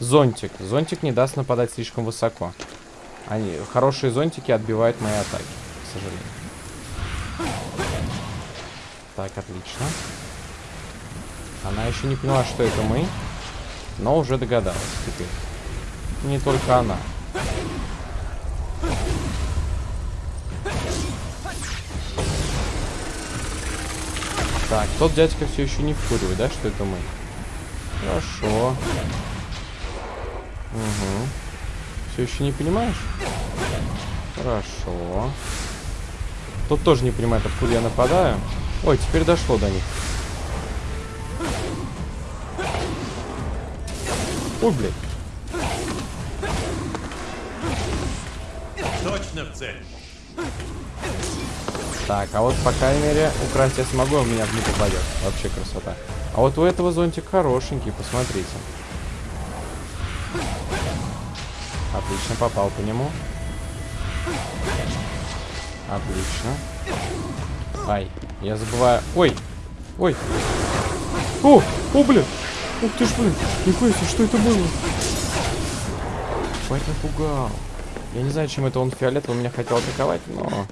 Зонтик. Зонтик не даст нападать слишком высоко. Они, хорошие зонтики отбивают мои атаки, к сожалению. Так, отлично. Она еще не поняла, что это мы, но уже догадалась теперь. Не только она. Так, тот дядька все еще не в курсе, да, что это мы? Хорошо. Угу. Все еще не понимаешь? Хорошо. Тот тоже не понимает, откуда я нападаю. Ой, теперь дошло до них. Ой, блядь. Точно в цель. Так, а вот, по крайней мере, украсть я смогу, а у меня не попадет. Вообще красота. А вот у этого зонтик хорошенький, посмотрите. Отлично, попал по нему. Отлично. Ай. Я забываю... Ой! Ой! О! О, блин! Ух ты ж, блин! Нихуя себе, что это было? Бать напугал. Я не знаю, чем это он фиолетовый меня хотел атаковать, но...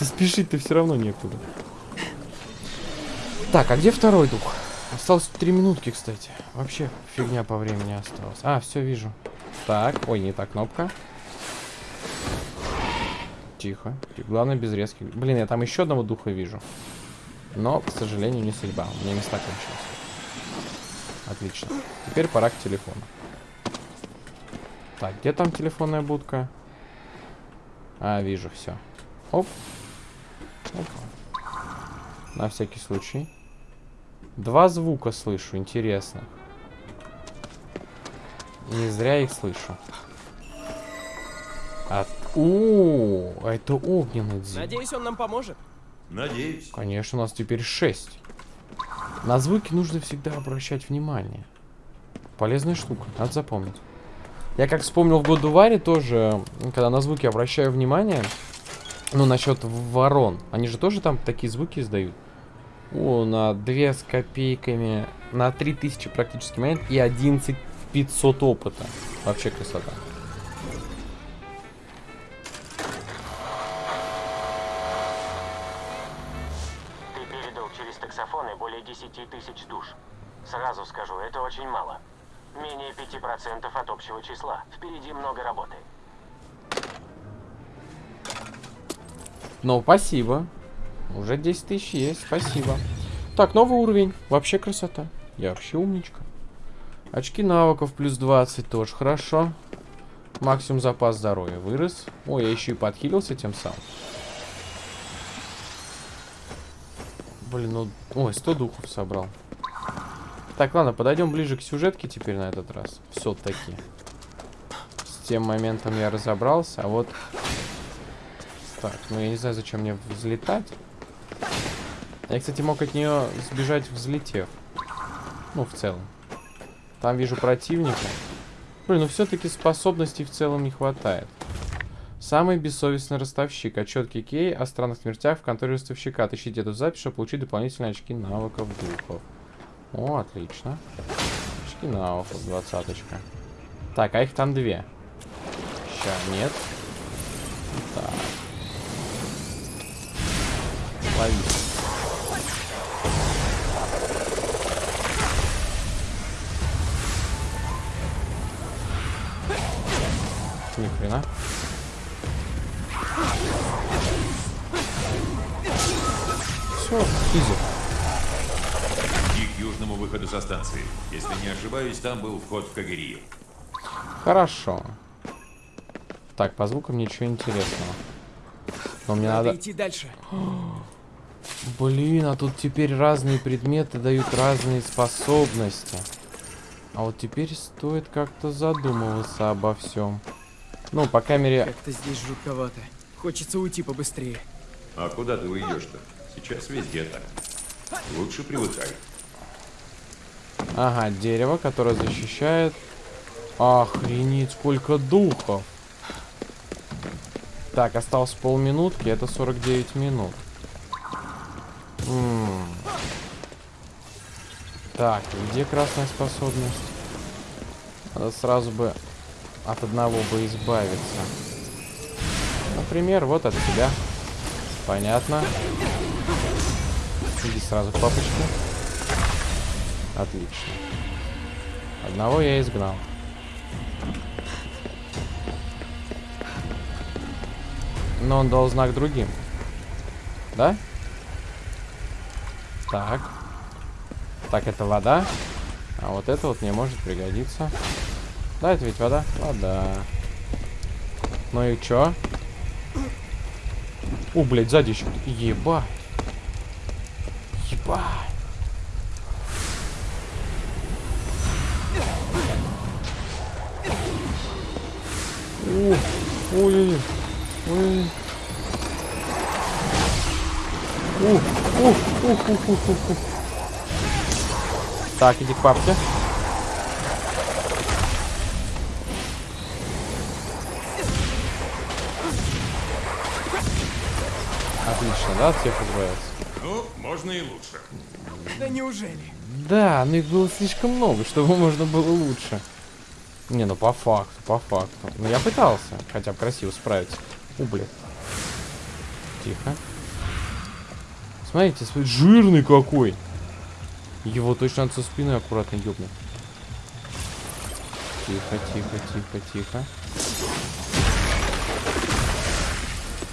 Спешить-то все равно некуда. Так, а где второй дух? Осталось три минутки, кстати. Вообще фигня по времени осталась. А, все вижу. Так, ой, не та кнопка. Тихо. Главное без резких. Блин, я там еще одного духа вижу. Но, к сожалению, не судьба. У меня места кончились. Отлично. Теперь пора к телефону. Так, где там телефонная будка? А, вижу, все. Оп. Опа. На всякий случай. Два звука слышу, интересно. Не зря их слышу. От... О, это огненный дзин. Надеюсь, он нам поможет. Надеюсь. Конечно, у нас теперь 6. На звуки нужно всегда обращать внимание. Полезная штука, надо запомнить. Я как вспомнил в году Варе тоже, когда на звуки обращаю внимание, ну, насчет ворон. Они же тоже там такие звуки издают. О, на 2 с копейками, на 3000 практически монет и 11 500 опыта. Вообще красота. Ты передал через таксофоны более 10 тысяч душ. Сразу скажу, это очень мало. Менее 5% от общего числа. Впереди много работы. Ну, спасибо. Уже 10 тысяч есть, спасибо. Так, новый уровень. Вообще красота. Я вообще умничка. Очки навыков плюс 20 тоже хорошо. Максимум запас здоровья вырос. Ой, я еще и подхилился тем самым. Блин, ну... Ой, 100 духов собрал. Так, ладно, подойдем ближе к сюжетке теперь на этот раз. Все-таки. С тем моментом я разобрался, а вот... Так, ну я не знаю, зачем мне взлетать. Я, кстати, мог от нее сбежать, взлетев. Ну, в целом. Там вижу противника. Блин, ну все-таки способностей в целом не хватает. Самый бессовестный ростовщик. Отчет Кей о странных смертях в конторе ростовщика. Отыщите эту запись, чтобы получить дополнительные очки навыков духов. О, отлично. Очки навыков, двадцаточка. Так, а их там две. Ща, нет. Так. Лови. Ни хрена. Все, изи. Иди к южному выходу со станции. Если не ошибаюсь, там был вход в Кагерию. Хорошо. Так, по звукам ничего интересного. Но мне Надо надо... идти дальше. Блин, а тут теперь разные предметы дают разные способности. А вот теперь стоит как-то задумываться обо всем. Ну, по камере... Как-то здесь жутковато. Хочется уйти побыстрее. А куда ты уйдешь-то? Сейчас везде так. Лучше привыкай. Ага, дерево, которое защищает... Охренеть, сколько духов! Так, осталось полминутки, это 49 минут. М. Так, где красная способность? Надо сразу бы от одного бы избавиться. Например, вот от тебя. Понятно. Иди сразу к папочке. Отлично. Одного я изгнал. Но он дал знак другим. Да? Так. Так, это вода. А вот это вот мне может пригодиться. Да, это ведь вода? Вода. Ну и чё? О, блядь, сзади еще. Ебать. Ебать. Ой-ой-ой. Ой. Ух, ух, ух, ух, ух, ух. Так, иди к папке. Отлично, да, от всех избавился? Ну Ну, можно и лучше. Да неужели? Да, но их было слишком много, чтобы можно было лучше. Не, ну по факту, по факту. Ну я пытался хотя бы красиво справиться. У, блядь. Тихо. Смотрите, свой жирный какой. Его точно надо со спины аккуратно ёбнуть. Тихо, тихо, тихо, тихо.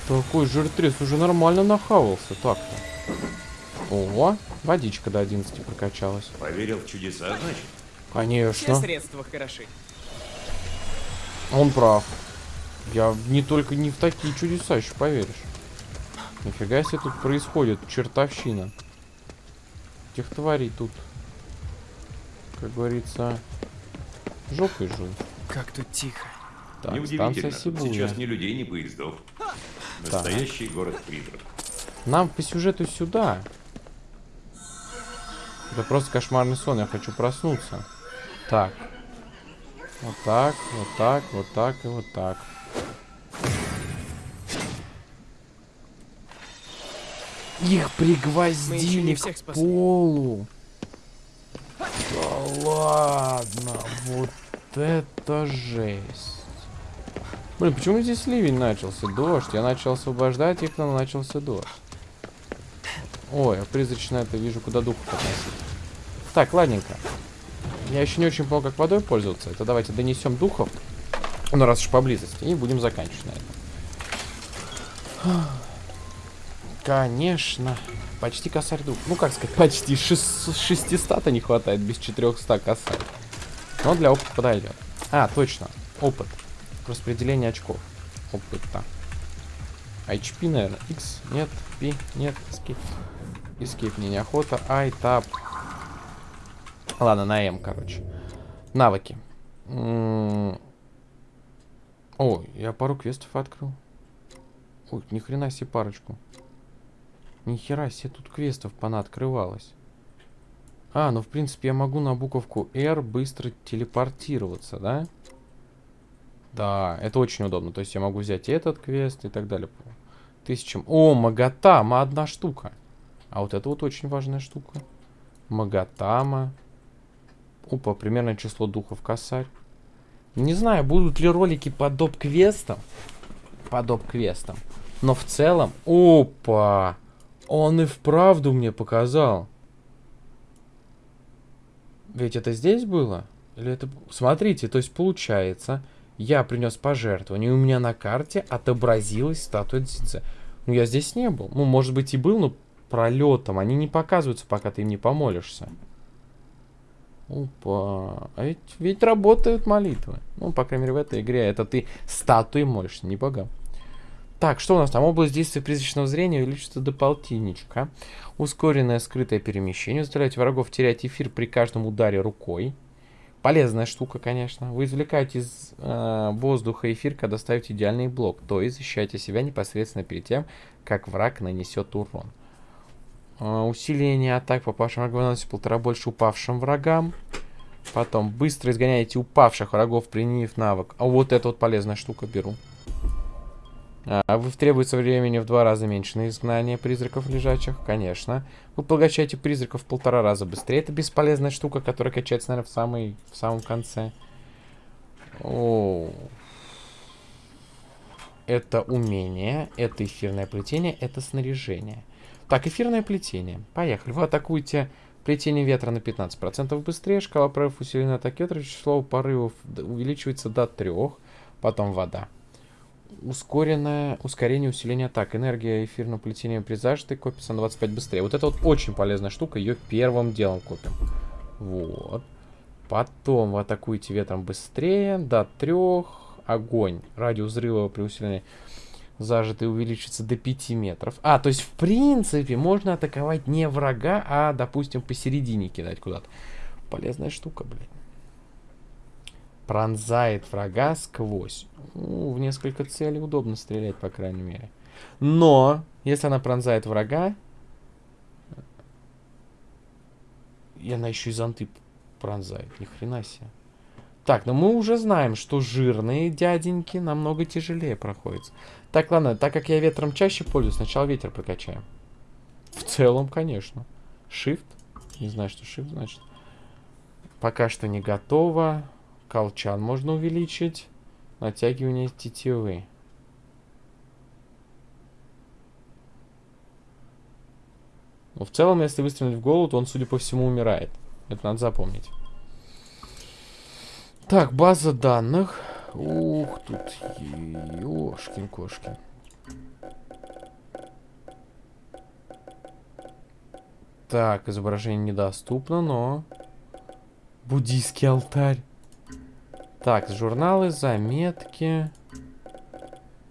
Такой жиртрес уже нормально нахавался так-то. Ого, водичка до 11 прокачалась. Поверил в чудеса, значит? Все Конечно. средства хороши. Он прав. Я не только не в такие чудеса еще поверишь. Нифига себе тут происходит чертовщина. Этих тварей тут, как говорится, жопой жуй. Как тут тихо. Так, станция Сибуя. сейчас ни людей, ни поездов. Настоящий город-призрак. Нам по сюжету сюда. Это просто кошмарный сон, я хочу проснуться. Так. Вот так, вот так, вот так и вот так. Их пригвоздили к полу. Да ладно, вот это жесть. Блин, почему здесь ливень начался? Дождь. Я начал освобождать их, но начался дождь. Ой, а призрачно это вижу, куда дух относить. Так, ладненько. Я еще не очень понял, как водой пользоваться. Это давайте донесем духов. Ну, раз уж поблизости. И будем заканчивать на этом. Конечно. Почти косарь дух. Ну, как сказать, почти 600 не хватает без 400 косарь. Но для опыта подойдет. А, точно. Опыт. Распределение очков. Опыта. HP, наверное. X. Нет. P. Нет. Escape. Escape мне неохота. I, Tab. Ладно, на М, короче. Навыки. М, О, я пару квестов открыл. Ой, ни хрена себе парочку. Ни хера себе тут квестов понаоткрывалось. А, ну в принципе я могу на буковку R быстро телепортироваться, да? Да, это очень удобно. То есть я могу взять этот квест и так далее. Тысячам. О, Магатама, одна штука. А вот это вот очень важная штука. Магатама. Опа, примерное число духов косарь. Не знаю, будут ли ролики по доп-квестам. По доп-квестам. Но в целом... Опа! Он и вправду мне показал. Ведь это здесь было? Или это... Смотрите, то есть получается, я принес пожертвование, и у меня на карте отобразилась статуя Дзидзе. Ну, я здесь не был. Ну, может быть, и был, но пролетом. Они не показываются, пока ты им не помолишься. Опа. А ведь, ведь работают молитвы. Ну, по крайней мере, в этой игре. Это ты статуи молишься, не богам. Так, что у нас там? Область действия призрачного зрения увеличится до полтинничка. Ускоренное скрытое перемещение. Заставляете врагов терять эфир при каждом ударе рукой. Полезная штука, конечно. Вы извлекаете из э, воздуха эфир, когда ставите идеальный блок. То есть защищаете себя непосредственно перед тем, как враг нанесет урон. Э, усиление атак попавшим врагам наносит полтора больше упавшим врагам. Потом быстро изгоняете упавших врагов, применив навык. А вот это вот полезная штука беру. А, вы требуется времени в два раза меньше на изгнание призраков лежачих, конечно. Вы поглощаете призраков в полтора раза быстрее. Это бесполезная штука, которая качается, наверное, в, самый, в самом конце. О. Это умение, это эфирное плетение, это снаряжение. Так, эфирное плетение. Поехали. Вы атакуете плетение ветра на 15% быстрее. Шкала прорывов усилена атаки ветра. Число порывов увеличивается до 3. Потом вода ускоренное ускорение усиление атак. Энергия эфирного плетения при зажатой копится на 25 быстрее. Вот это вот очень полезная штука. Ее первым делом копим. Вот. Потом вы атакуете ветром быстрее. До трех. Огонь. Радиус взрыва при усилении зажатый увеличится до 5 метров. А, то есть в принципе можно атаковать не врага, а, допустим, посередине кидать куда-то. Полезная штука, блин пронзает врага сквозь. Ну, в несколько целей удобно стрелять, по крайней мере. Но, если она пронзает врага, и она еще и зонты пронзает. Ни хрена себе. Так, ну мы уже знаем, что жирные дяденьки намного тяжелее проходят. Так, ладно, так как я ветром чаще пользуюсь, сначала ветер прокачаем. В целом, конечно. Shift. Не знаю, что shift значит. Пока что не готово. Колчан можно увеличить. Натягивание тетивы. Но в целом, если выстрелить в голову, то он, судя по всему, умирает. Это надо запомнить. Так, база данных. Ух, тут ёшкин-кошкин. Так, изображение недоступно, но... Буддийский алтарь. Так, журналы, заметки.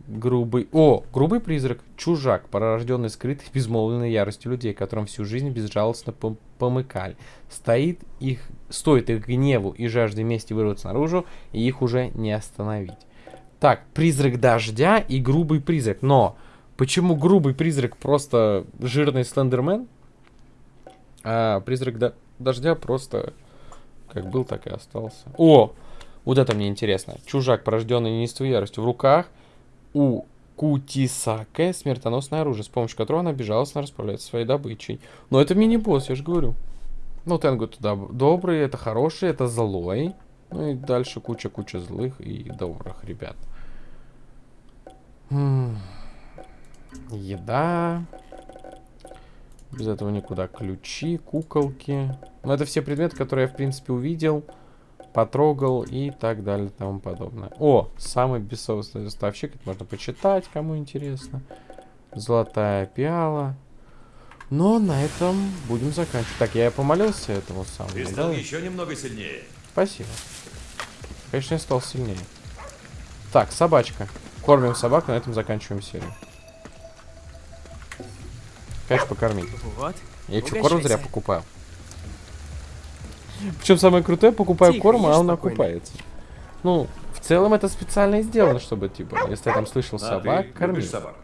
Грубый... О, грубый призрак. Чужак, порожденный скрытой безмолвной яростью людей, которым всю жизнь безжалостно пом помыкали. Стоит их... Стоит их гневу и жажде мести вырваться наружу, и их уже не остановить. Так, призрак дождя и грубый призрак. Но почему грубый призрак просто жирный слендермен? А призрак до дождя просто как был, так и остался. О! Вот это мне интересно. Чужак, порожденный неистовой яростью в руках у Кутисаке смертоносное оружие, с помощью которого она безжалостно расправляется своей добычей. Но это мини-босс, я же говорю. Ну, Тенгу туда добрый, это хороший, это злой. Ну и дальше куча-куча злых и добрых ребят. М Еда. Без этого никуда. Ключи, куколки. Ну, это все предметы, которые я, в принципе, увидел, потрогал и так далее и тому подобное. О, самый бессовестный доставщик. Это можно почитать, кому интересно. Золотая пиала. Но на этом будем заканчивать. Так, я помолился этому самому. Ты стал еще немного сильнее. Спасибо. Конечно, я стал сильнее. Так, собачка. Кормим собак, на этом заканчиваем серию. Конечно, покормить. Вот. Я что, корм зря покупаю? Причем самое крутое, покупаю Тихо, корм, а он спокойно. окупается. Ну, в целом это специально и сделано, чтобы, типа, если я там слышал А собак, кормить. любишь собак?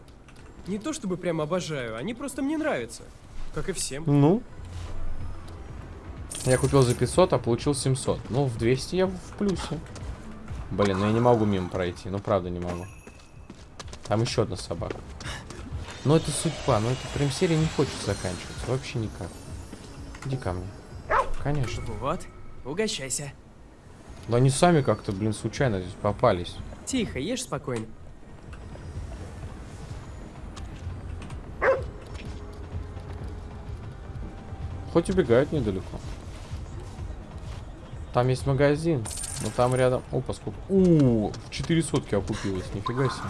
Не то чтобы прям обожаю, они просто мне нравятся. Как и всем. Ну. Я купил за 500, а получил 700. Ну, в 200 я в плюсе. Блин, ну я не могу мимо пройти. Ну, правда, не могу. Там еще одна собака. Но это судьба. Но это прям серия не хочет заканчиваться. Вообще никак. Иди ко мне. Конечно. Вот. Угощайся. Но они сами как-то, блин, случайно здесь попались. Тихо, ешь спокойно. Хоть убегают недалеко. Там есть магазин. Но там рядом... Опа, сколько... У, в 4 сотки окупилось. Нифига себе.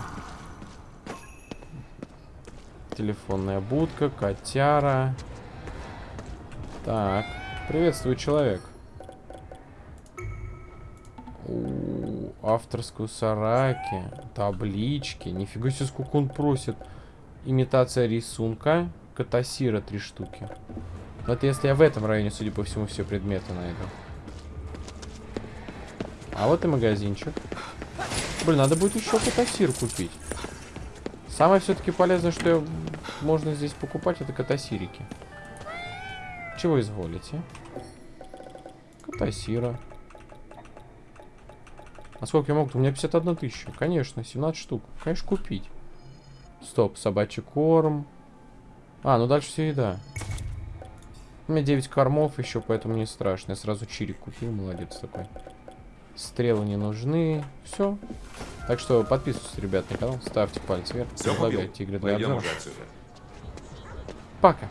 Телефонная будка, котяра. Так. Приветствую, человек. У, авторскую сараки. Таблички. Нифига себе, сколько он просит. Имитация рисунка. Катасира три штуки. Это если я в этом районе, судя по всему, все предметы найду. А вот и магазинчик. Блин, надо будет еще катасир купить. Самое все-таки полезное, что я- можно здесь покупать, это катасирики. Чего изволите? Катасира. А сколько я могу? У меня 51 тысяча. Конечно, 17 штук. Конечно, купить. Стоп, собачий корм. А, ну дальше все еда. У меня 9 кормов еще, поэтому не страшно. Я сразу чирик купил, молодец такой. Стрелы не нужны. Все. Так что подписывайтесь, ребят, на канал, ставьте палец вверх, Все предлагайте игры для обзора. Пока.